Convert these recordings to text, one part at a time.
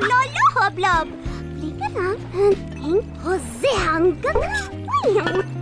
lolo, hoblob. Blikkeran, tenk på seangene.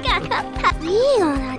が当た。った。いいよな